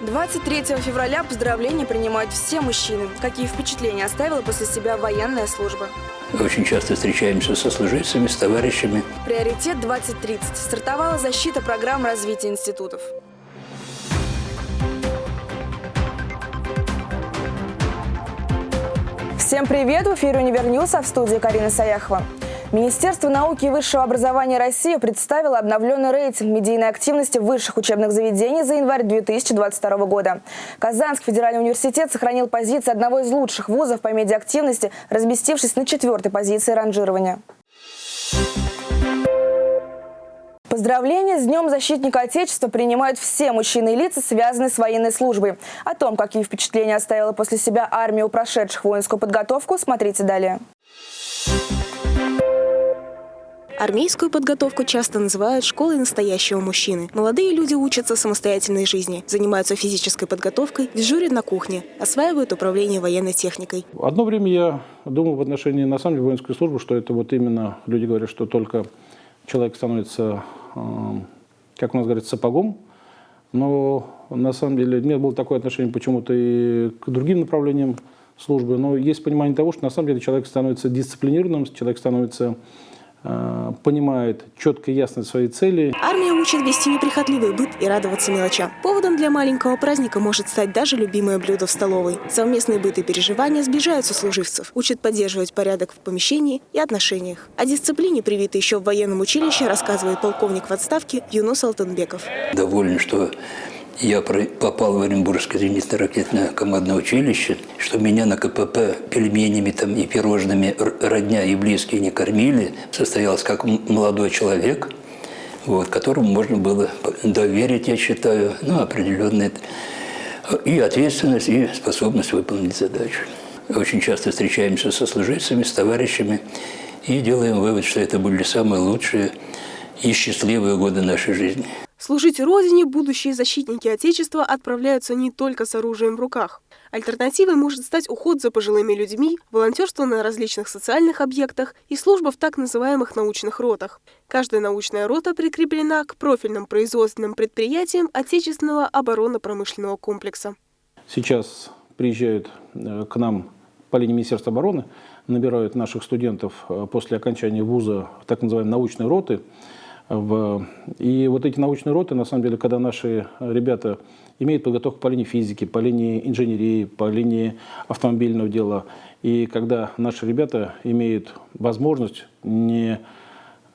23 февраля поздравления принимают все мужчины. Какие впечатления оставила после себя военная служба? Очень часто встречаемся с сослуживцами, с товарищами. Приоритет 2030. Стартовала защита программ развития институтов. Всем привет! В эфире «UniverNews», а в студии Карина Саяхова. Министерство науки и высшего образования России представило обновленный рейтинг медийной активности высших учебных заведений за январь 2022 года. Казанский федеральный университет сохранил позиции одного из лучших вузов по медиактивности, разместившись на четвертой позиции ранжирования. Поздравления с Днем Защитника Отечества принимают все мужчины и лица, связанные с военной службой. О том, какие впечатления оставила после себя армия у прошедших воинскую подготовку, смотрите далее. Армейскую подготовку часто называют школой настоящего мужчины. Молодые люди учатся самостоятельной жизни, занимаются физической подготовкой, дежурят на кухне, осваивают управление военной техникой. Одно время я думал в отношении, на самом деле, воинской службы, что это вот именно, люди говорят, что только человек становится, э, как у нас говорят, сапогом, но на самом деле у меня было такое отношение почему-то и к другим направлениям службы, но есть понимание того, что на самом деле человек становится дисциплинированным, человек становится Э, понимает четко и ясно свои цели. Армия учит вести неприхотливый быт и радоваться мелочам. Поводом для маленького праздника может стать даже любимое блюдо в столовой. Совместные быт и переживания сближают сослуживцев, учат поддерживать порядок в помещении и отношениях. О дисциплине, привитой еще в военном училище, рассказывает полковник в отставке Юнус Алтынбеков. Доволен, что я попал в Оренбургское зенитно-ракетное командное училище, что меня на КПП пельменями там и пирожными родня и близкие не кормили, состоялся как молодой человек, вот, которому можно было доверить, я считаю, ну, определенные и ответственность, и способность выполнить задачу. Очень часто встречаемся со служивцами, с товарищами и делаем вывод, что это были самые лучшие и счастливые годы нашей жизни. Служить Родине будущие защитники Отечества отправляются не только с оружием в руках. Альтернативой может стать уход за пожилыми людьми, волонтерство на различных социальных объектах и служба в так называемых научных ротах. Каждая научная рота прикреплена к профильным производственным предприятиям отечественного оборонно-промышленного комплекса. Сейчас приезжают э, к нам по линии Министерства обороны, набирают наших студентов э, после окончания вуза так называемой научной роты. И вот эти научные роты, на самом деле, когда наши ребята имеют подготовку по линии физики, по линии инженерии, по линии автомобильного дела, и когда наши ребята имеют возможность не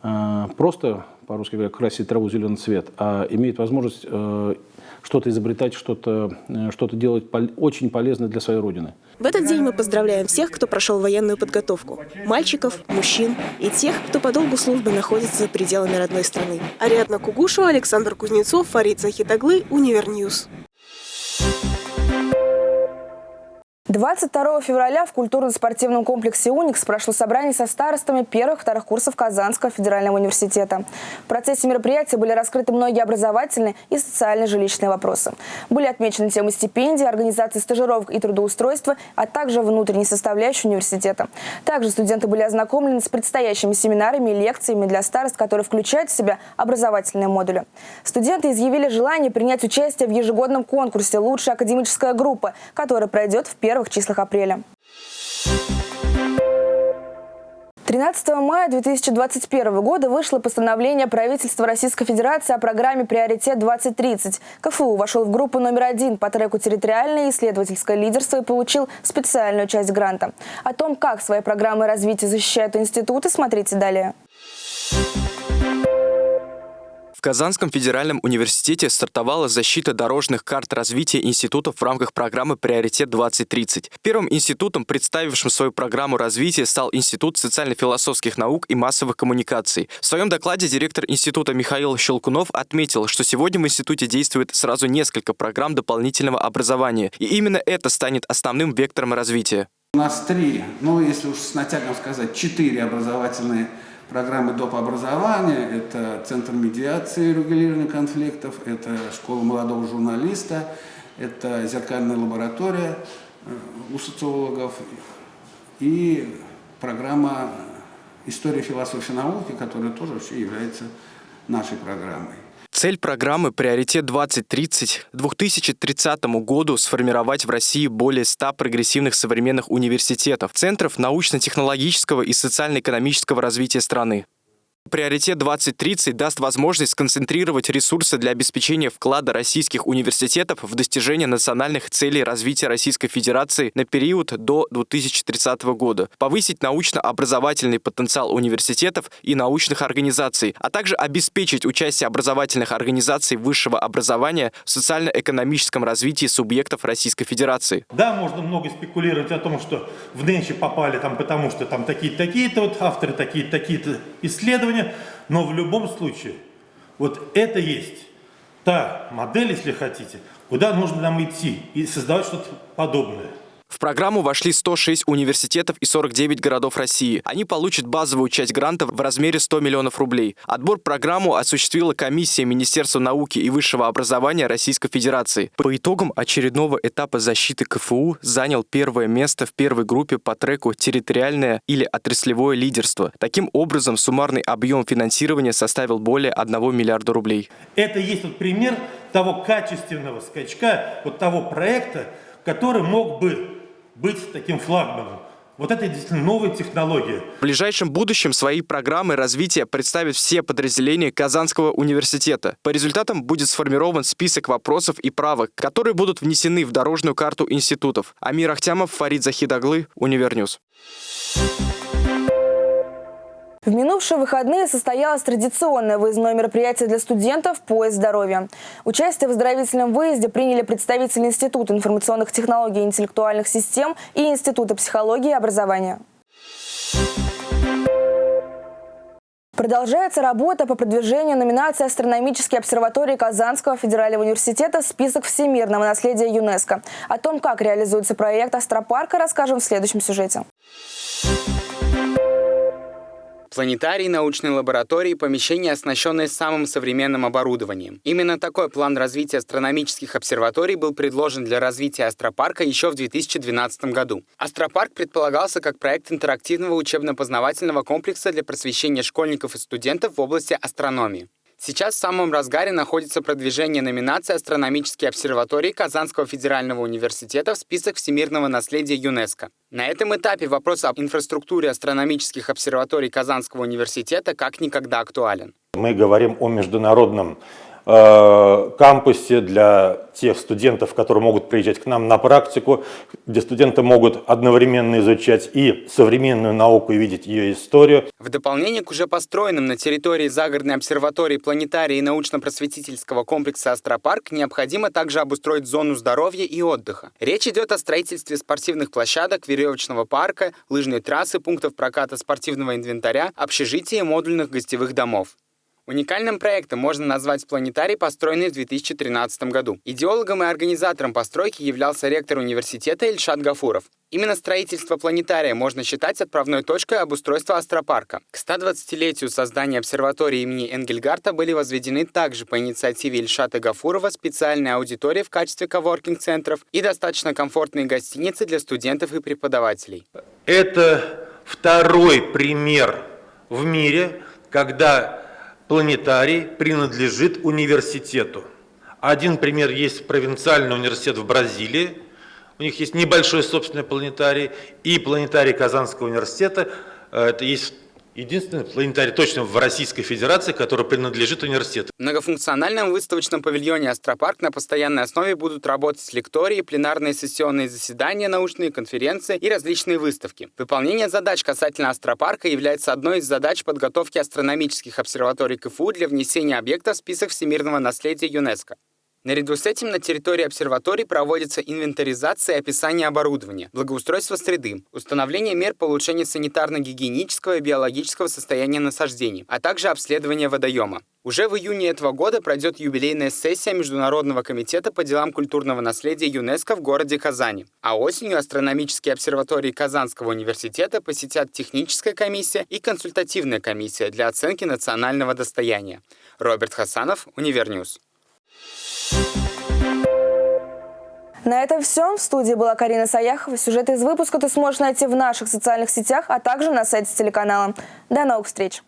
э, просто, по-русски говоря, красить траву зеленый цвет, а имеют возможность э, что-то изобретать, что-то э, что делать очень полезное для своей Родины. В этот день мы поздравляем всех, кто прошел военную подготовку. Мальчиков, мужчин и тех, кто по долгу службы находится за пределами родной страны. Ариадна Кугушева, Александр Кузнецов, Фарид Захитаглы, UniverNews. 22 февраля в культурно-спортивном комплексе «Уникс» прошло собрание со старостами первых-вторых курсов Казанского федерального университета. В процессе мероприятия были раскрыты многие образовательные и социально-жилищные вопросы. Были отмечены темы стипендий, организации стажировок и трудоустройства, а также внутренней составляющей университета. Также студенты были ознакомлены с предстоящими семинарами и лекциями для старост, которые включают в себя образовательные модули. Студенты изъявили желание принять участие в ежегодном конкурсе «Лучшая академическая группа», который пройдет в первых первых числах апреля. 13 мая 2021 года вышло постановление правительства Российской Федерации о программе «Приоритет-2030». КФУ вошел в группу номер один по треку «Территориальное исследовательское лидерство» и получил специальную часть гранта. О том, как свои программы развития защищают институты, смотрите далее. Казанском федеральном университете стартовала защита дорожных карт развития институтов в рамках программы «Приоритет-2030». Первым институтом, представившим свою программу развития, стал Институт социально-философских наук и массовых коммуникаций. В своем докладе директор института Михаил Щелкунов отметил, что сегодня в институте действует сразу несколько программ дополнительного образования, и именно это станет основным вектором развития. У нас три, ну если уж с натягом сказать, четыре образовательные доп. образования, это Центр медиации и регулирования конфликтов, это Школа молодого журналиста, это зеркальная лаборатория э, у социологов и программа История философии науки, которая тоже вообще является нашей программой. Цель программы «Приоритет 2030» к 2030 году сформировать в России более 100 прогрессивных современных университетов, центров научно-технологического и социально-экономического развития страны. Приоритет 2030 даст возможность сконцентрировать ресурсы для обеспечения вклада российских университетов в достижение национальных целей развития Российской Федерации на период до 2030 года, повысить научно-образовательный потенциал университетов и научных организаций, а также обеспечить участие образовательных организаций высшего образования в социально-экономическом развитии субъектов Российской Федерации. Да, можно много спекулировать о том, что в Ненче попали там, потому что там такие-то, такие-то вот авторы, такие-то, такие-то исследования, но в любом случае, вот это есть та модель, если хотите, куда нужно нам идти и создавать что-то подобное. В программу вошли 106 университетов и 49 городов России. Они получат базовую часть грантов в размере 100 миллионов рублей. Отбор программу осуществила комиссия Министерства науки и высшего образования Российской Федерации. По итогам очередного этапа защиты КФУ занял первое место в первой группе по треку «Территориальное или отраслевое лидерство». Таким образом, суммарный объем финансирования составил более 1 миллиарда рублей. Это есть вот пример того качественного скачка, вот того проекта, который мог бы быть таким флагманом. Вот это действительно новая технология. В ближайшем будущем свои программы развития представят все подразделения Казанского университета. По результатам будет сформирован список вопросов и правок, которые будут внесены в дорожную карту институтов. Амир Ахтямов, Фарид Захидаглы, UniverNews. В минувшие выходные состоялось традиционное выездное мероприятие для студентов «Поезд здоровья». Участие в оздоровительном выезде приняли представители Института информационных технологий и интеллектуальных систем и Института психологии и образования. Продолжается работа по продвижению номинации астрономической обсерватории Казанского федерального университета в список всемирного наследия ЮНЕСКо. О том, как реализуется проект Астропарка, расскажем в следующем сюжете. Планетарий, научные лаборатории, помещения, оснащенные самым современным оборудованием. Именно такой план развития астрономических обсерваторий был предложен для развития Астропарка еще в 2012 году. Астропарк предполагался как проект интерактивного учебно-познавательного комплекса для просвещения школьников и студентов в области астрономии. Сейчас в самом разгаре находится продвижение номинации астрономические обсерватории Казанского федерального университета в список всемирного наследия ЮНЕСКо. На этом этапе вопрос об инфраструктуре астрономических обсерваторий Казанского университета как никогда актуален. Мы говорим о международном кампусе для тех студентов, которые могут приезжать к нам на практику, где студенты могут одновременно изучать и современную науку и видеть ее историю. В дополнение к уже построенным на территории загородной обсерватории планетарии и научно-просветительского комплекса «Астропарк» необходимо также обустроить зону здоровья и отдыха. Речь идет о строительстве спортивных площадок, веревочного парка, лыжной трассы, пунктов проката спортивного инвентаря, общежития и модульных гостевых домов. Уникальным проектом можно назвать планетарий, построенный в 2013 году. Идеологом и организатором постройки являлся ректор университета Ильшат Гафуров. Именно строительство планетария можно считать отправной точкой обустройства астропарка. К 120-летию создания обсерватории имени Энгельгарта были возведены также по инициативе Ильшата Гафурова специальные аудитории в качестве коворкинг-центров и достаточно комфортные гостиницы для студентов и преподавателей. Это второй пример в мире, когда планетарий принадлежит университету. Один пример есть провинциальный университет в Бразилии, у них есть небольшой собственный планетарий, и планетарий Казанского университета, э, это есть Единственный планетарий точно в Российской Федерации, который принадлежит университету. В многофункциональном выставочном павильоне «Астропарк» на постоянной основе будут работать лектории, пленарные сессионные заседания, научные конференции и различные выставки. Выполнение задач касательно «Астропарка» является одной из задач подготовки астрономических обсерваторий КФУ для внесения объекта в список всемирного наследия ЮНЕСКо. Наряду с этим на территории обсерваторий проводится инвентаризация и описание оборудования, благоустройство среды, установление мер по улучшению санитарно-гигиенического и биологического состояния насаждений, а также обследование водоема. Уже в июне этого года пройдет юбилейная сессия Международного комитета по делам культурного наследия ЮНЕСКО в городе Казани. А осенью астрономические обсерватории Казанского университета посетят техническая комиссия и консультативная комиссия для оценки национального достояния. Роберт Хасанов, UniverNews. На этом все. В студии была Карина Саяхова. Сюжеты из выпуска ты сможешь найти в наших социальных сетях, а также на сайте телеканала. До новых встреч!